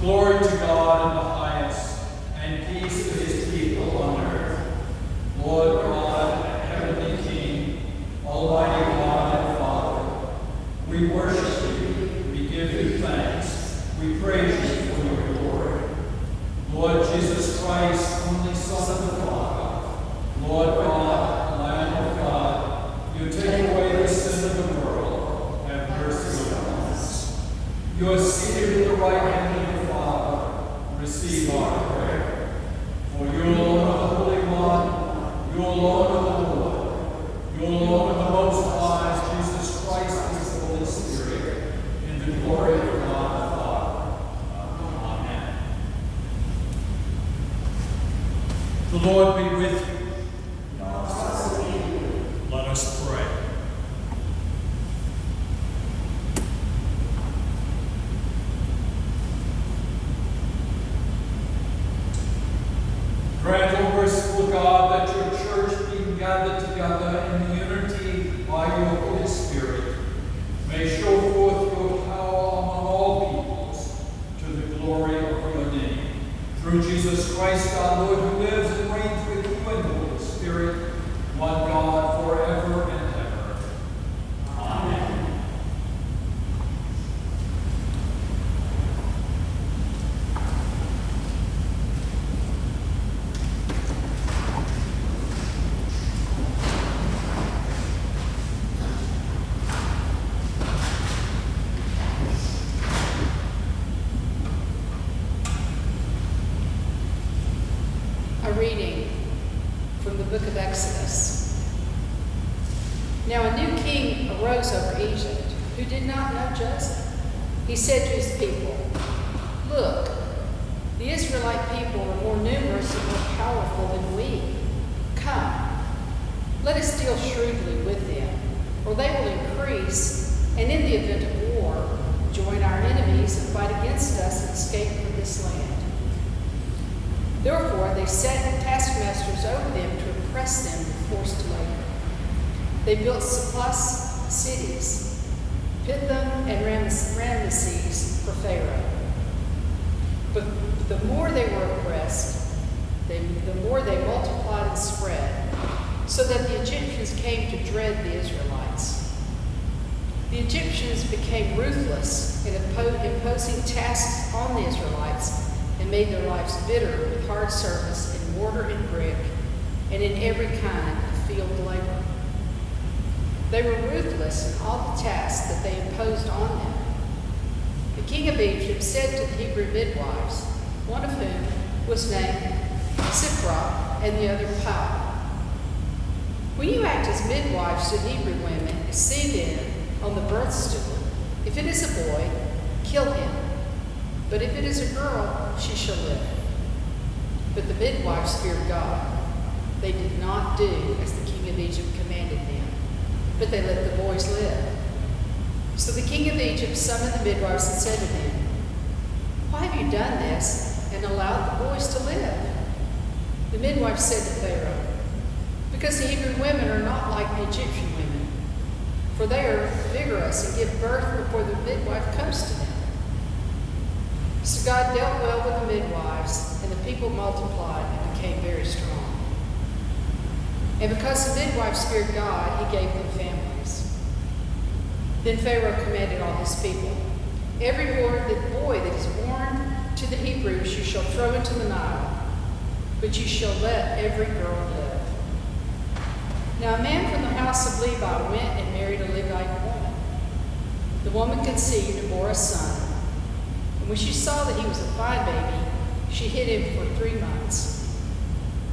Glory to God in the highest, and peace to his people on earth. Lord God, heavenly King, almighty God and Father, we worship you, we give you thanks, we praise you for your glory. Lord Jesus Christ, only Son of the Father, Lord God, Lamb of God, you take away the sin of the world, have mercy on us. You are seated at the right hand of the Father, receive our prayer. For you alone are the Holy One, you alone are the Lord, you alone are the Most High, Jesus Christ, with the Holy Spirit, in the glory of God the Father. Amen. The Lord be with you. Let us pray. Grant, O merciful God, that your church being gathered together in unity by your Holy Spirit may show forth your power among all peoples to the glory of your name. Through Jesus Christ our Lord, who lives and reigns with you in the Holy Spirit, one God forever and ever. Amen. A reading from the book of Exodus. Now a new king arose over Egypt who did not know Joseph. He said to his people, Look, the Israelite people are more numerous and more powerful than we. Come, let us deal shrewdly with them, or they will increase, and in the event of war, join our enemies and fight against us and escape from this land. Therefore, they set taskmasters over them to oppress them with forced labor. They built surplus cities, Pithom and Rames- Ramesses for Pharaoh. But the more they were oppressed, they, the more they multiplied and spread, so that the Egyptians came to dread the Israelites. The Egyptians became ruthless in impo- imposing tasks on the Israelites and made their lives bitter with hard service in mortar and brick and in every kind of field labor. They were ruthless in all the tasks that they imposed on them. The king of Egypt said to the Hebrew midwives, one of whom was named Shiphrah and the other Puah, When you act as midwives to Hebrew women see them on the birth stool, if it is a boy, kill him. But if it is a girl, she shall live. But the midwives feared God. They did not do as the king of Egypt commanded them, but they let the boys live. So the king of Egypt summoned the midwives and said to them, Why have you done this and allowed the boys to live? The midwife said to Pharaoh, Because the Hebrew women are not like the Egyptian women, for they are vigorous and give birth before the midwife comes to them. So God dealt well with the midwives, and the people multiplied and became very strong. And because the midwives feared God, he gave them families. Then Pharaoh commanded all his people, Every boy boy that is born to the Hebrews you shall throw into the Nile, but you shall let every girl live. Now a man from the house of Levi went and married a Levite woman. The woman conceived and bore a son. And when she saw that he was a fine baby, she hid him for three months.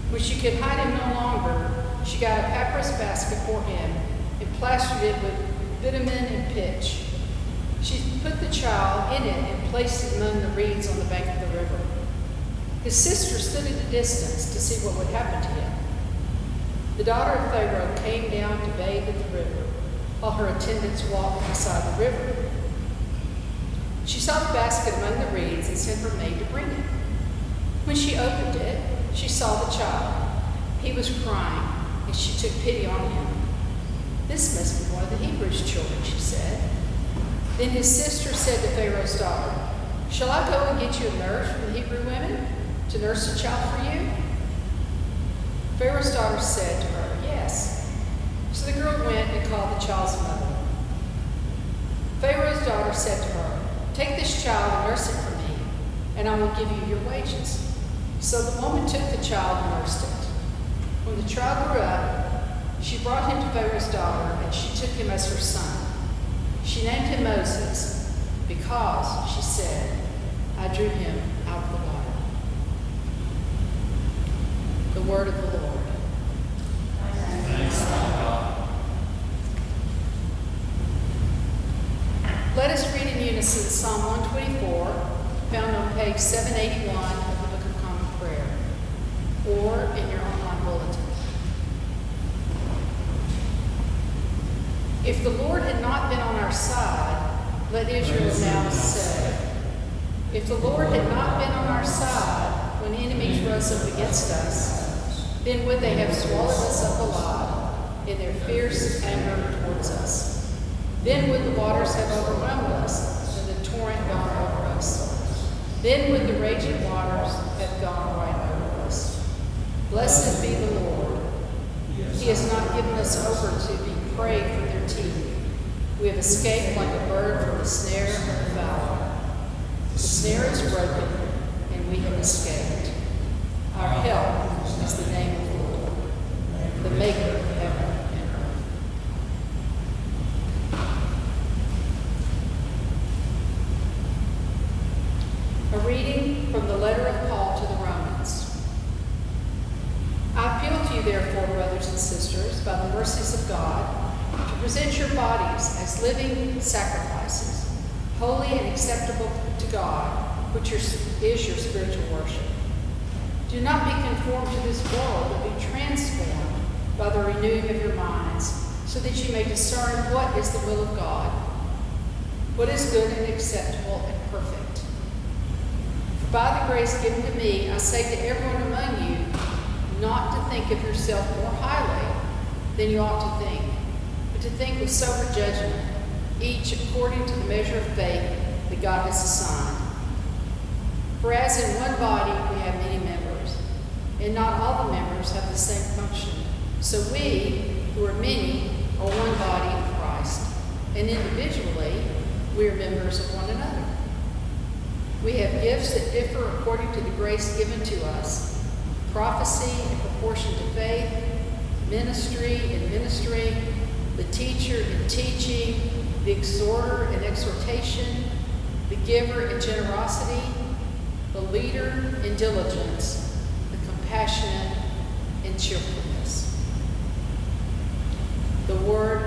When she could hide him no longer, she got a papyrus basket for him and plastered it with bitumen and pitch. She put the child in it and placed it among the reeds on the bank of the river. His sister stood at a distance to see what would happen to him. The daughter of Pharaoh came down to bathe at the river, while her attendants walked beside the river. She saw the basket among the reeds and sent her maid to bring it. When she opened it, she saw the child. He was crying, and she took pity on him. This must be one of the Hebrews' children, she said. Then his sister said to Pharaoh's daughter, Shall I go and get you a nurse from the Hebrew women to nurse the child for you? Pharaoh's daughter said to her, Yes. So the girl went and called the child's mother. Pharaoh's daughter said to her, Take this child and nurse it for me, and I will give you your wages. So the woman took the child and nursed it. When the child grew up, she brought him to Pharaoh's daughter, and she took him as her son. She named him Moses, because, she said, I drew him out of the water. The word of the Lord. Let us read in unison Psalm 124, found on page 781 of the Book of Common Prayer, or in your online bulletin. If the Lord had not been on our side, let Israel now say. If the Lord had not been on our side when enemies rose up against us, then would they have swallowed us up alive in their fierce anger towards us. Then would the waters have overwhelmed us, and the torrent gone over us. Then would the raging waters have gone right over us. Blessed be the Lord. He has not given us over to be prey for their teeth. We have escaped like a bird from the snare of the fowler. The snare is broken, and we have escaped. Our help is the name of the Lord, the maker of heaven and earth. A reading from the letter of Paul to the Romans. I appeal to you, therefore, brothers and sisters, by the mercies of God, to present your bodies as living sacrifices, holy and acceptable to God, which is your spiritual worship. Do not be conformed to this world, but be transformed by the renewing of your minds, so that you may discern what is the will of God, what is good and acceptable and perfect. For by the grace given to me, I say to everyone among you, not to think of yourself more highly than you ought to think, but to think with sober judgment, each according to the measure of faith that God has assigned. For as in one body we have many members, and not all the members have the same function, so we, who are many, are one body in Christ, and individually we are members of one another. We have gifts that differ according to the grace given to us prophecy in proportion to faith, ministry in ministry, the teacher in teaching, the exhorter in exhortation, the giver in generosity, the leader in diligence, the compassionate in cheerfulness. The word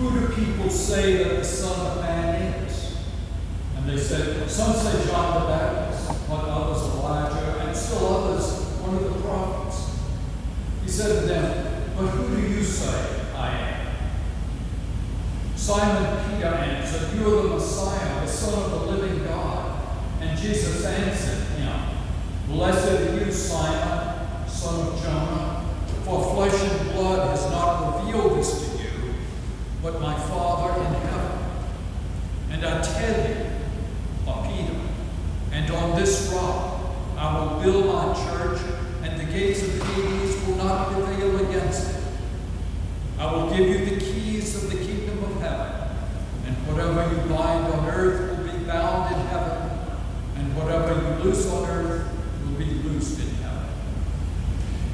Who do people say that the Son of Man is? And they said, Some say John the Baptist, but others Elijah, and still others one of the prophets. He said to them, But who do you say I am? Simon Peter answered, You are the Messiah, the Son of the living God. And Jesus answered him, Blessed are you, Simon, son of Jonah, for flesh and blood has not revealed this to you, but my Father in heaven. And I tell you, O Peter, and on this rock I will build my church, and the gates of Hades will not prevail against it. I will give you the keys of the kingdom of heaven, and whatever you bind on earth will be bound in heaven, and whatever you loose on earth will be loosed in heaven.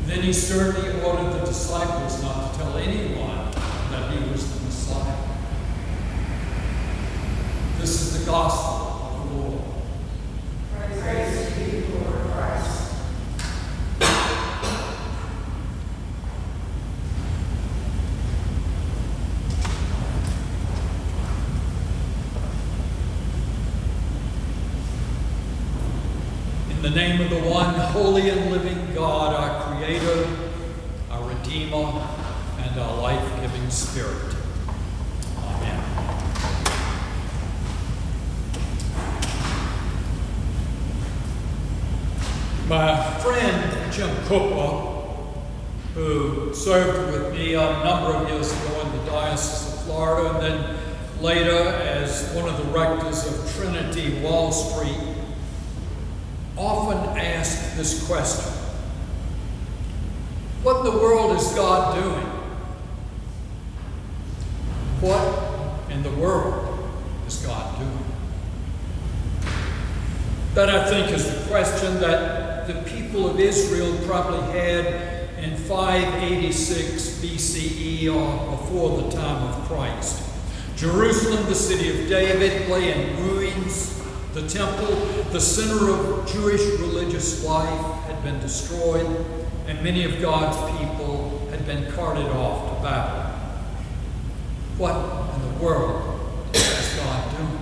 Then he sternly ordered the disciples not to tell anyone that he was the Messiah. This is the gospel of the Lord. Praise to you, Lord Christ. In the name of the one holy and living God, our Creator, our Redeemer, and our life giving Spirit. Amen. My friend Jim Cooper, who served with me a number of years ago in the Diocese of Florida, and then later as one of the rectors of Trinity Wall Street, often asked this question What in the world is God doing? What in the world is God doing? That I think is the question that the people of Israel probably had in 586 BCE or before the time of Christ. Jerusalem, the city of David, lay in ruins. The temple, the center of Jewish religious life, had been destroyed, and many of God's people had been carted off to Babylon. What in the world is God doing?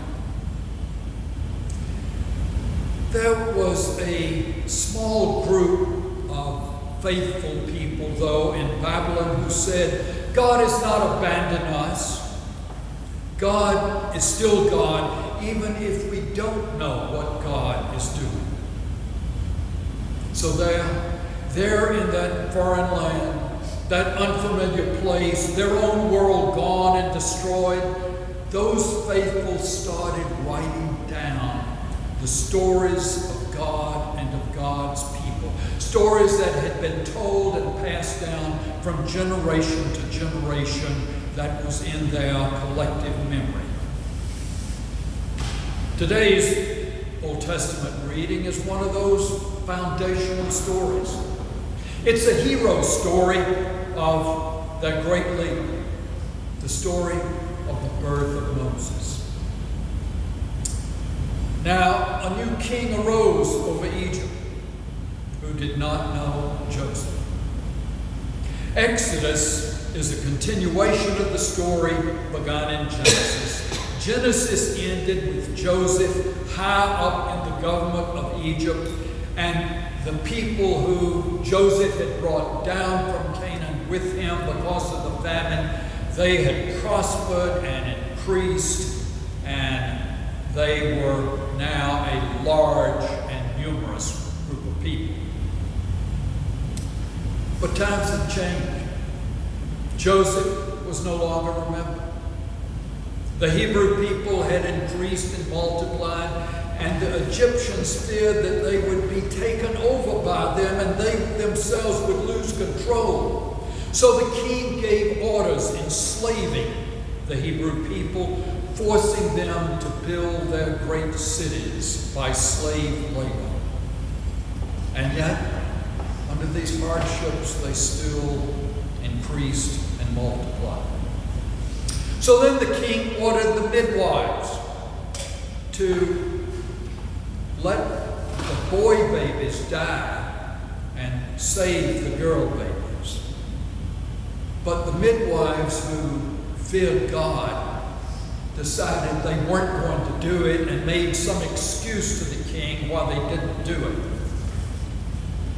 There was a small group of faithful people, though, in Babylon who said, God has not abandoned us. God is still God, even if we don't know what God is doing. So there, there in that foreign land, that unfamiliar place, their own world gone and destroyed, those faithful started writing down the stories of God and of God's people. Stories that had been told and passed down from generation to generation that was in their collective memory. Today's Old Testament reading is one of those foundational stories. It's a hero story of that great leader, the story of the birth of Moses. Now, a new king arose over Egypt who did not know Joseph. Exodus is a continuation of the story begun in Genesis. Genesis ended with Joseph high up in the government of Egypt, and the people who Joseph had brought down from Canaan with him because of the famine, they had prospered and increased, and they were now a large and numerous group of people. But times had changed. Joseph was no longer remembered. The Hebrew people had increased and multiplied, and the Egyptians feared that they would be taken over by them and they themselves would lose control. So the king gave orders enslaving the Hebrew people, forcing them to build their great cities by slave labor. And yet, under these hardships, they still increased and multiplied. So then the king ordered the midwives to let the boy babies die and save the girl babies. But the midwives who feared God decided they weren't going to do it and made some excuse to the king why they didn't do it.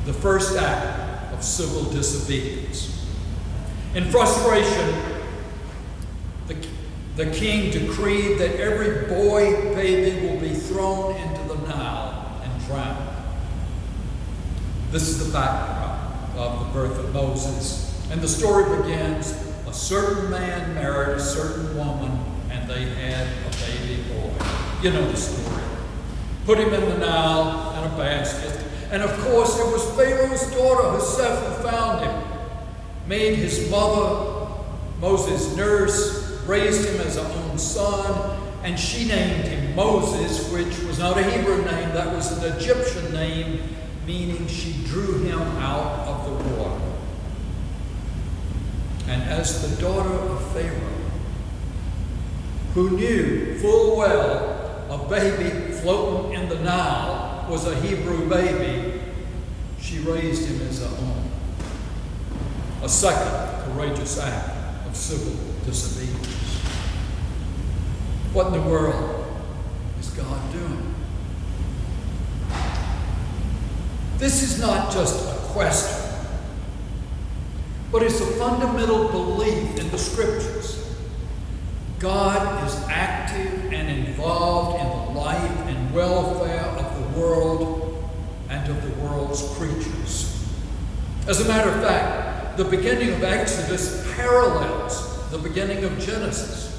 The first act of civil disobedience. In frustration, the, the king decreed that every boy baby will be thrown into the Nile and drowned. This is the background of the birth of Moses. And the story begins a certain man married a certain woman, they had a baby boy. You know the story. Put him in the Nile in a basket. And of course, it was Pharaoh's daughter herself who found him, made his mother, Moses' nurse, raised him as her own son, and she named him Moses, which was not a Hebrew name, that was an Egyptian name, meaning she drew him out of the water. And as the daughter of Pharaoh, who knew full well a baby floating in the Nile was a Hebrew baby, she raised him as her own. A second courageous act of civil disobedience. What in the world is God doing? This is not just a question, but it's a fundamental belief in the scriptures. God is active and involved in the life and welfare of the world and of the world's creatures. As a matter of fact, the beginning of Exodus parallels the beginning of Genesis.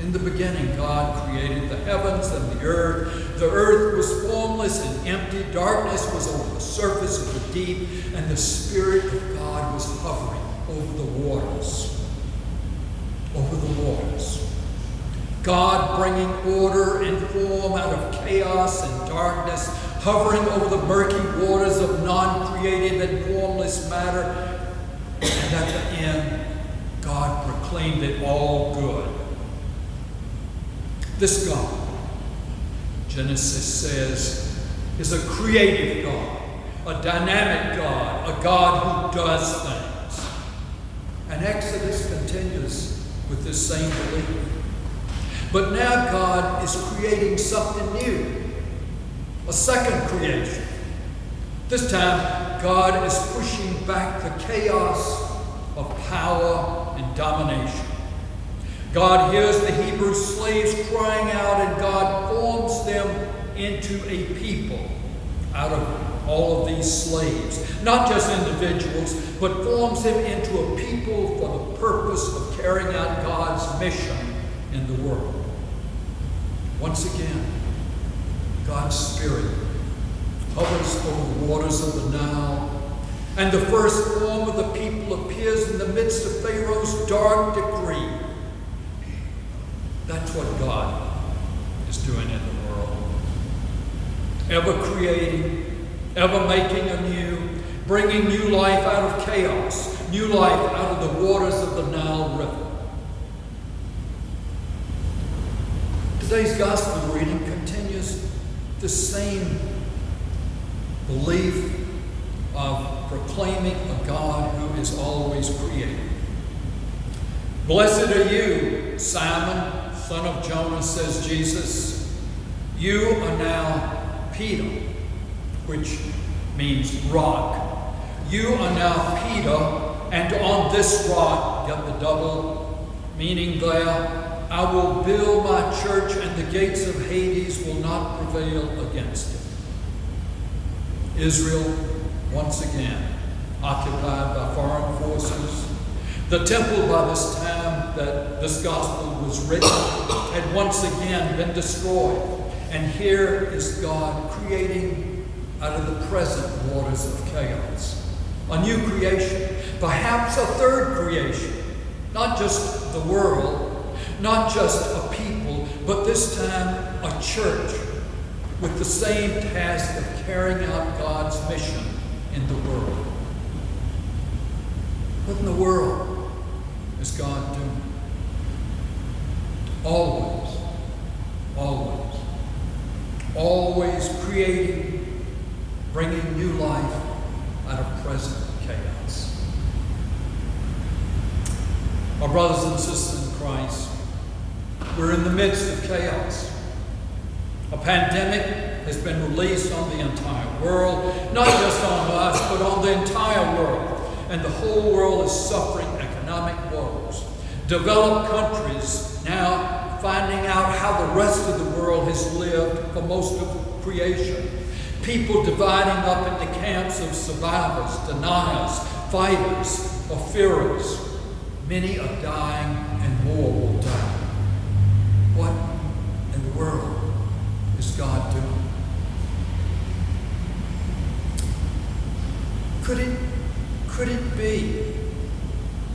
In the beginning, God created the heavens and the earth. The earth was formless and empty. Darkness was over the surface of the deep, and the Spirit of God was hovering over the waters. Over the waters. God bringing order and form out of chaos and darkness, hovering over the murky waters of non creative and formless matter. And at the end, God proclaimed it all good. This God, Genesis says, is a creative God, a dynamic God, a God who does things. And Exodus continues with this same belief. But now God is creating something new, a second creation. This time, God is pushing back the chaos of power and domination. God hears the Hebrew slaves crying out, and God forms them into a people out of all of these slaves. Not just individuals, but forms them into a people for the purpose of carrying out God's mission in the world. Once again, God's Spirit hovers over the waters of the Nile, and the first form of the people appears in the midst of Pharaoh's dark decree. That's what God is doing in the world. Ever creating, ever making anew, bringing new life out of chaos, new life out of the waters of the Nile River. Today's gospel reading continues the same belief of proclaiming a God who is always creating. Blessed are you, Simon, son of Jonas, says Jesus. You are now Peter, which means rock. You are now Peter, and on this rock, get the double meaning there, I will build my church, and the gates of Hades will not prevail against it. Israel, once again, occupied by foreign forces. The temple, by this time that this gospel was written, had once again been destroyed. And here is God creating out of the present waters of chaos a new creation, perhaps a third creation, not just the world, not just a people, but this time a church with the same task of carrying out God's mission in the world. What in the world is God doing? Always, always, always creating, bringing new life out of present chaos. My brothers and sisters in Christ, we're in the midst of chaos. A pandemic has been released on the entire world, not just on us, but on the entire world. And the whole world is suffering economic woes. Developed countries now finding out how the rest of the world has lived for most of creation. People dividing up into camps of survivors, deniers, fighters, or fearers. Many are dying and more will die. What in the world is God doing? Could it, could it be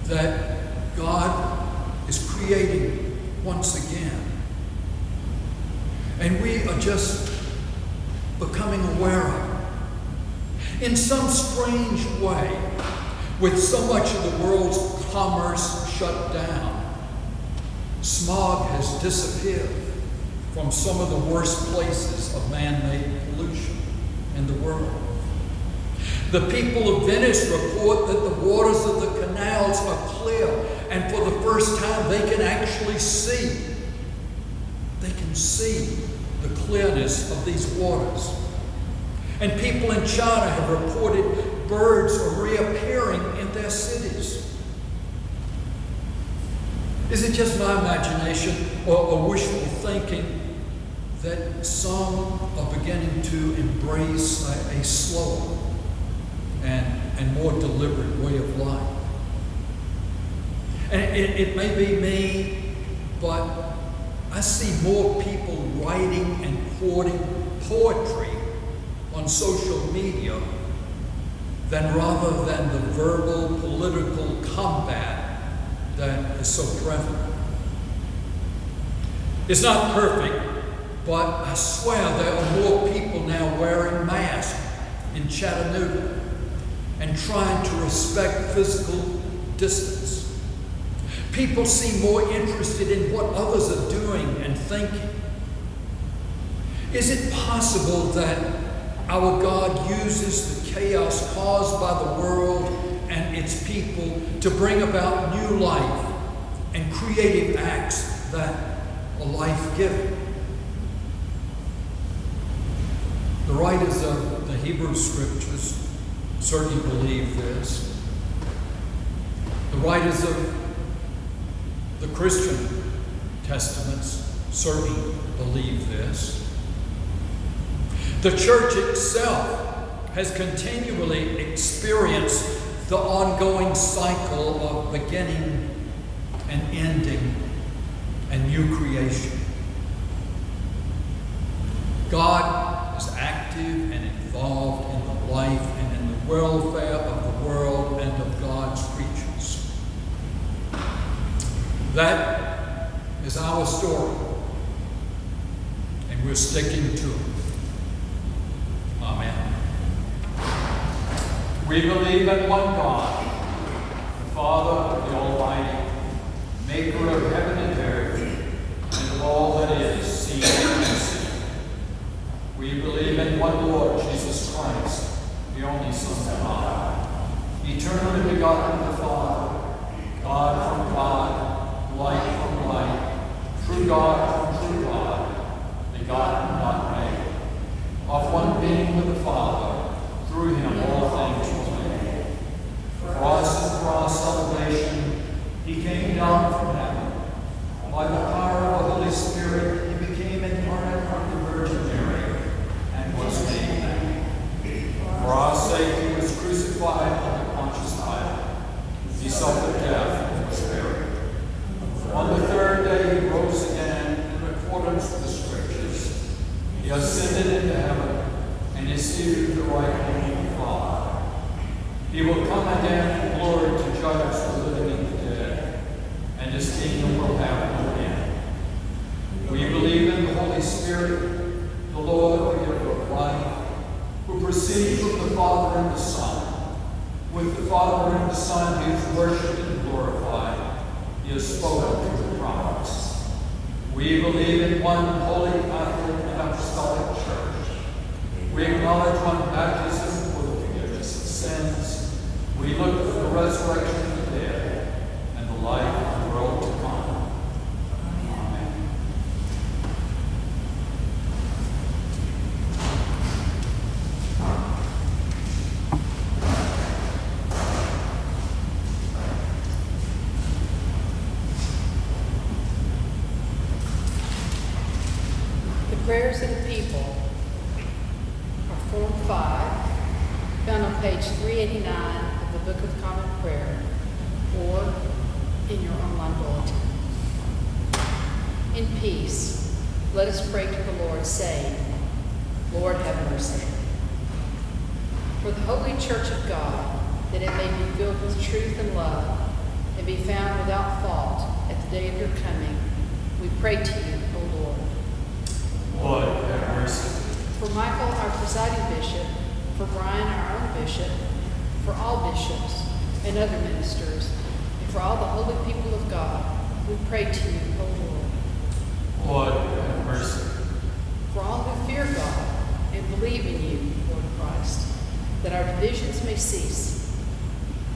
that God is creating once again? And we are just becoming aware of. In some strange way, with so much of the world's commerce shut down, smog has disappeared from some of the worst places of man made pollution in the world. The people of Venice report that the waters of the canals are clear, and for the first time they can actually see. They can see the clearness of these waters. And people in China have reported birds are reappearing in their cities. Is it just my imagination or, wishful thinking that some are beginning to embrace a, a slower and, and more deliberate way of life? And it, it may be me, but I see more people writing and quoting poetry on social media than rather than the verbal political combat that is so prevalent. It's not perfect, but I swear there are more people now wearing masks in Chattanooga and trying to respect physical distance. People seem more interested in what others are doing and thinking. Is it possible that our God uses the chaos caused by the world and its people to bring about new life and creative acts that are life giving? The writers of the Hebrew Scriptures certainly believe this. The writers of the Christian Testaments certainly believe this. The church itself has continually experienced the ongoing cycle of beginning and ending and new creation. God is active and involved in the life and in the welfare of the world and of God's creatures. That is our story, and we're sticking to it. Amen. We believe in one God, the Father, the Almighty, maker of heaven and earth, and of all that is, seen and unseen. We believe in one Lord, Jesus Christ, the only Son of God, eternally begotten of the Father, God from God, life from life. true God prayers of the people are Form 5, found on page 389 of the Book of Common Prayer, or in your online bulletin. In peace, let us pray to the Lord, saying, Lord, have mercy. For the holy church of God, that it may be filled with truth and love, and be found without fault at the day of your coming, we pray to you. Lord, have mercy. For Michael, our presiding bishop, for Brian, our own bishop, for all bishops and other ministers, and for all the holy people of God, we pray to you, O Lord. Lord, have mercy. For all who fear God and believe in you, Lord Christ, that our divisions may cease,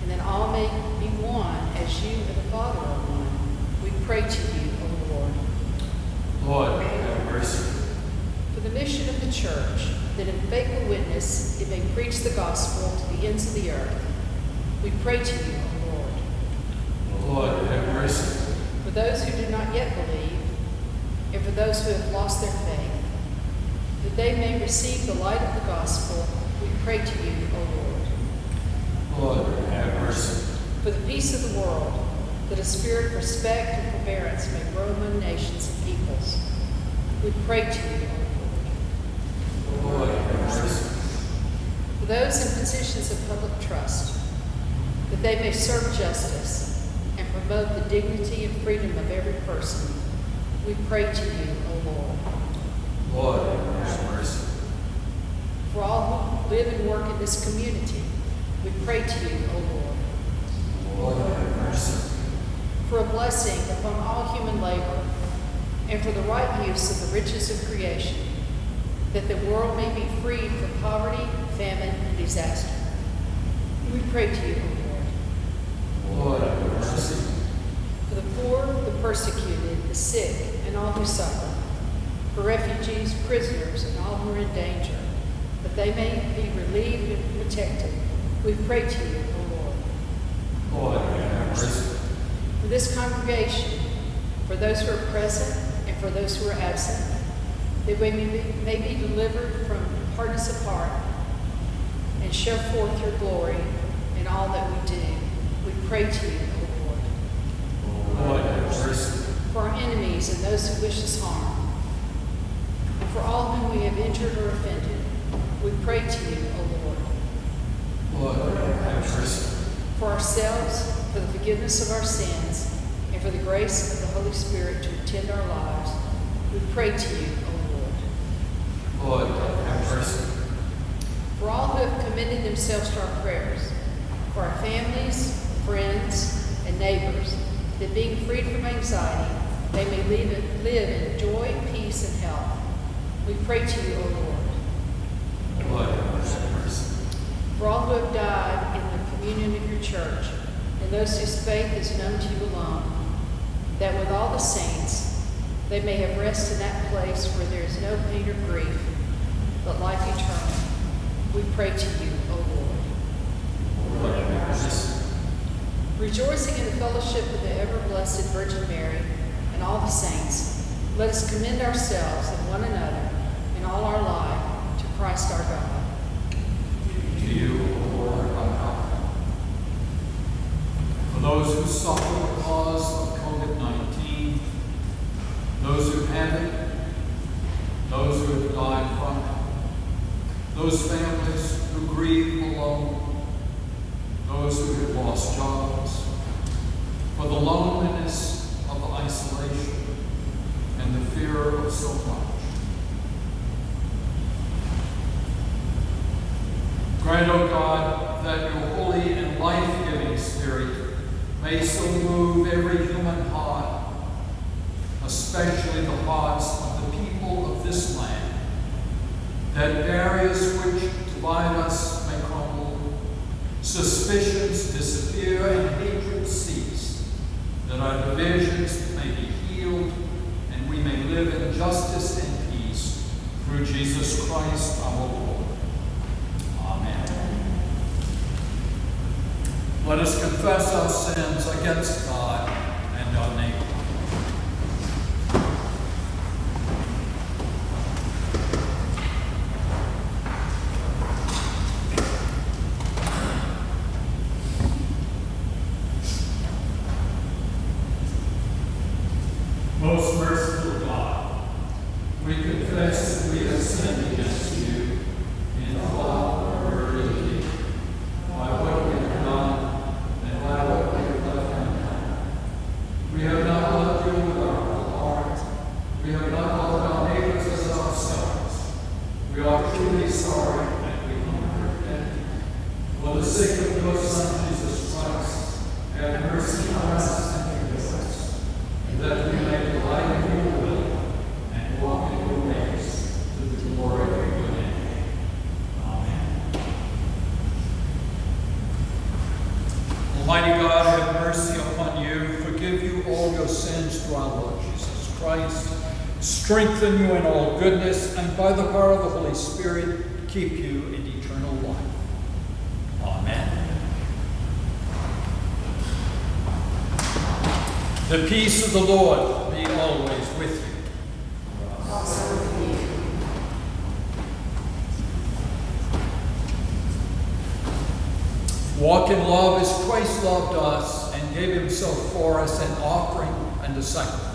and that all may be one as you and the Father are one, we pray to you, O Lord. Lord, have mercy. For the mission of the church, that in faithful witness it may preach the gospel to the ends of the earth, we pray to you, O Lord. O Lord, have mercy. For those who do not yet believe, and for those who have lost their faith, that they may receive the light of the gospel, we pray to you, O Lord. Lord, have mercy. For the peace of the world, that a spirit of respect and forbearance may grow among nations and peoples, we pray to you, O Lord. Lord, have mercy. For those in positions of public trust, that they may serve justice and promote the dignity and freedom of every person, we pray to you, O Lord. Lord, have mercy. For all who live and work in this community, we pray to you, O Lord. Lord, have mercy. For a blessing upon all human labor, and for the right use of the riches of creation, that the world may be freed from poverty, famine, and disaster. We pray to you, O Lord. Lord, have mercy. For the poor, the persecuted, the sick, and all who suffer. For refugees, prisoners, and all who are in danger, that they may be relieved and protected. We pray to you, O Lord. Lord, have mercy. For this congregation, for those who are present and for those who are absent, that we may be, may be delivered from hardness of heart and show forth your glory in all that we do. We pray to you, O Lord. Lord, have mercy. for our enemies and those who wish us harm, and for all whom we have injured or offended, we pray to you, O Lord, Lord, have mercy. for ourselves, for the forgiveness of our sins, and for the grace of the Holy Spirit to attend our lives. We pray to you, O Lord, Lord, have mercy. for all who have committed themselves to our prayers, for our families, friends, and neighbors, that being freed from anxiety, they may live, live in joy, peace, and health. We pray to you, O Lord. Lord, have mercy. For all who have died in the communion of your church, and those whose faith is known to you alone, that with all the saints they may have rest in that place where there is no pain or grief, but life eternal. We pray to you, O Lord. Lord, have mercy. Rejoicing in the fellowship of the ever blessed Virgin Mary and all the saints, let us commend ourselves and one another in all our life to Christ our God. To you, Lord, our God. For those who suffer the because of COVID-19, those who have it, those who have died from it, those families who grieve alone, those who have lost jobs, for the loneliness of isolation and the fear of so much. Grant, O God, that your holy and life-giving Spirit may so move every human heart, especially the hearts of the people of this land, that barriers which divide us may crumble, suspicions disappear, and hatred cease, that our divisions may be healed, and we may live in justice and peace through Jesus Christ our Lord. Amen. Let us confess our sins against God and our neighbor. strengthen you in all goodness, and by the power of the Holy Spirit, keep you in eternal life. Amen. The peace of the Lord be always with you. Walk in love as Christ loved us and gave himself for us an offering and a sacrifice.